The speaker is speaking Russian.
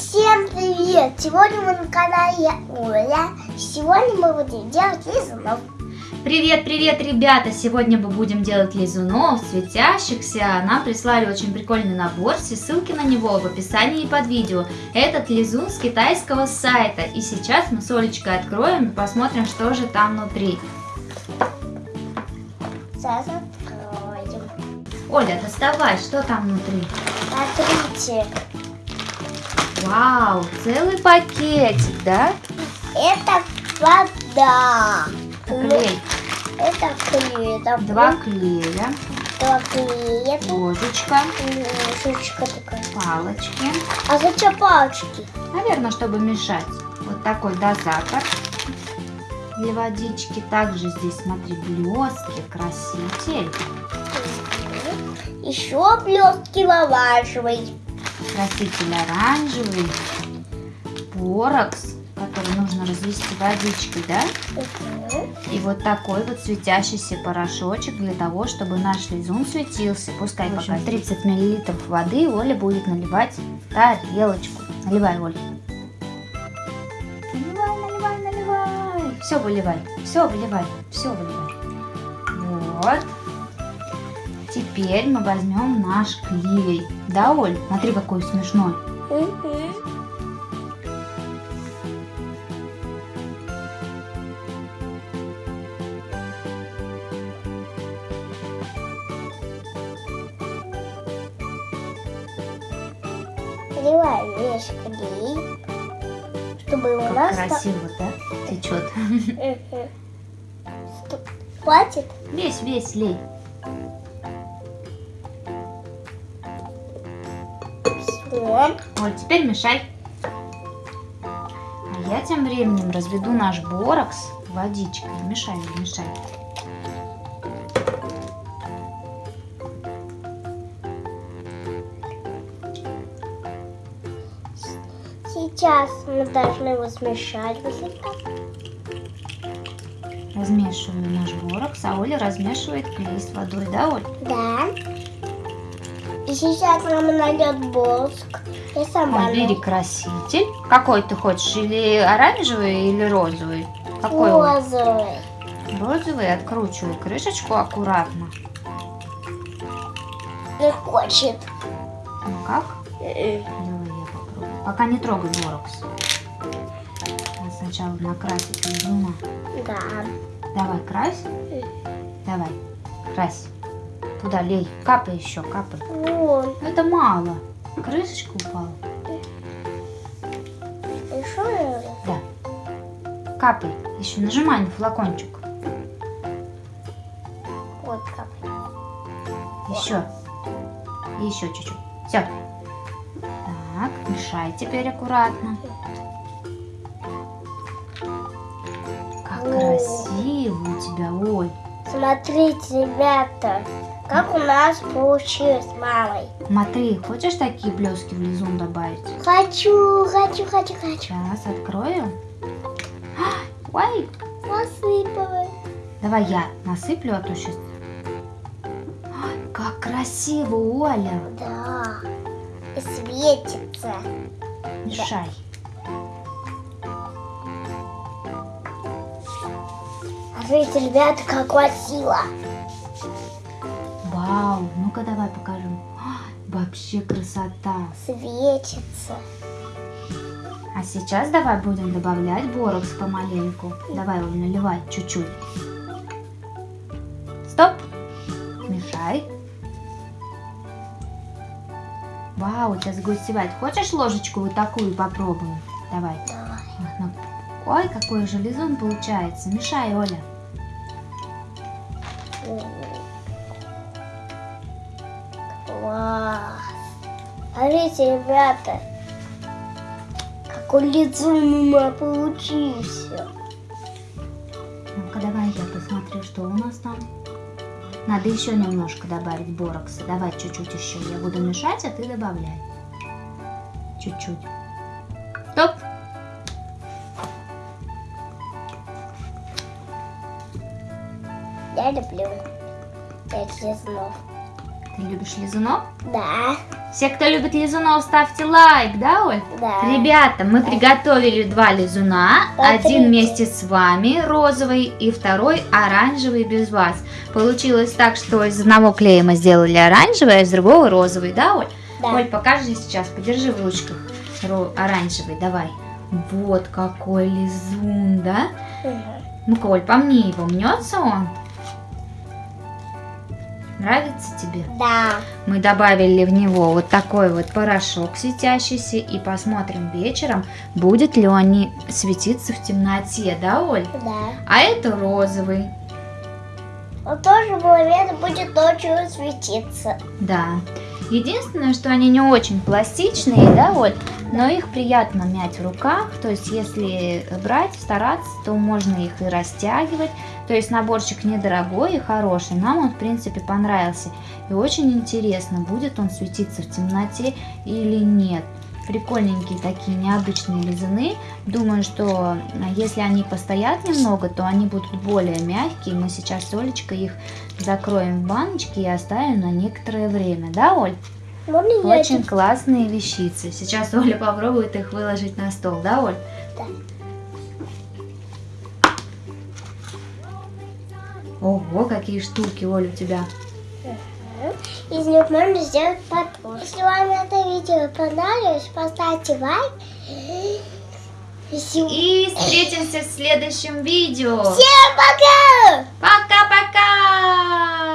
Всем привет! Сегодня мы на канале Оля. Сегодня мы будем делать лизунов. Привет, привет, ребята! Сегодня мы будем делать лизунов, светящихся. Нам прислали очень прикольный набор, все ссылки на него в описании под видео. Этот лизун с китайского сайта. И сейчас мы с Олечкой откроем и посмотрим, что же там внутри. Сейчас откроем. Оля, доставай, что там внутри? Смотрите, Вау, целый пакетик, да? это вода. Клей. Это клей. это Два клея, Два клея. Ложечка, ложечка такая. палочки. А зачем палочки? Наверное, чтобы мешать. Вот такой дозатор для водички. Также здесь, смотри, блестки, краситель. Еще блестки лавашевый. Краситель оранжевый. Порокс, который нужно развести водичкой, да? И вот такой вот светящийся порошочек для того, чтобы наш лизун светился. Пускай пока 30 миллилитров воды Оля будет наливать в тарелочку. Наливай, Оля. Наливай, наливай, наливай. Все выливай, все выливай, все выливай. Вот. Теперь мы возьмем наш клей. Да, Оль? Смотри, какой смешной. Наливаем весь клей, чтобы у Как нас... красиво, да? Течет. Хватит? Весь, весь лей. Все. Оль, теперь мешай. А я тем временем разведу наш борокс водичкой. Мешай, мешай. Сейчас мы должны его смешать. вот это. Размешиваю наш борокс, а Оля размешивает клей с водой, да, Оль? Да. И сейчас нам нальет воск. Я сама. Оль, бери краситель. Какой ты хочешь? Или оранжевый, или розовый? Какой он? Розовый. Розовый. Откручивай крышечку аккуратно. Не хочет. Ну как? Давай я попробую. Пока не трогай борокс. Надо сначала накрасить лизуна. Да. Давай, крась. Давай, крась. Туда лей. Капай еще, капай. Вон. Это мало. Крышечка упала. Еще? Да. Капай. Еще нажимай на флакончик. Вот как. Еще. И еще чуть-чуть. Все. Так, мешай теперь аккуратно. Как О. красиво у тебя, Оль. Смотрите, ребята, как у нас получилось с мамой. Смотри, хочешь такие блески в лизун добавить? Хочу, хочу, хочу, хочу. Сейчас открою. Ой, Насыпала. давай я насыплю, а то сейчас... Как красиво, Оля. Да. И светится. Мешай. Смотрите, ребята, как красиво. Вау, ну-ка давай покажем. А, Вообще красота. Светится. А сейчас давай будем добавлять борокс помаленьку. Давай, Оль, наливай чуть-чуть. Стоп. Мешай. Вау, сейчас загустевает. Хочешь ложечку вот такую попробуем? Давай. Давай. Ну, Ой, какой же лизун получается. Мешай, Оля. Класс. Смотрите, ребята, какой лицо у меня получился. Ну-ка, давай я посмотрю, что у нас там. Надо еще немножко добавить борокса. Давай чуть-чуть еще. Я буду мешать, а ты добавляй. Чуть-чуть. Я люблю пять лизнов. Ты любишь лизунов? Да. Все, кто любит лизунов, ставьте лайк, да, Оль? Да. Ребята, мы приготовили два лизуна. Смотрите. Один вместе с вами розовый и второй оранжевый без вас. Получилось так, что из одного клея мы сделали оранжевый, а из другого розовый, да, Оль? Да. Оль, покажи сейчас, подержи в ручках ро- оранжевый, давай. Вот какой лизун, да? Мгм. Ну-ка, Оль, помни его, мнется он? Нравится тебе? Да. Мы добавили в него вот такой вот порошок светящийся и посмотрим вечером, будет ли он светиться в темноте, да, Оль? Да. А это розовый, Он тоже в будет ночью светиться. да. Единственное, что они не очень пластичные, да, Оль, но их приятно мять в руках, то есть если брать, стараться, то можно их и растягивать, то есть наборчик недорогой и хороший, нам он в принципе понравился, и очень интересно, будет он светиться в темноте или нет. Прикольненькие такие необычные лизуны. Думаю, что а, если они постоят немного, то они будут более мягкие. Мы сейчас с Олечкой их закроем в баночки и оставим на некоторое время. Да, Оль? Можно я Очень это- классные вещицы. Сейчас Оля попробует их выложить на стол, да, Оль? Да. Ого, какие штуки, Оль, у тебя. Из них можно сделать подушку. Если вам это видео понравилось, поставьте лайк. И всем встретимся в следующем видео. пока! Пока-пока!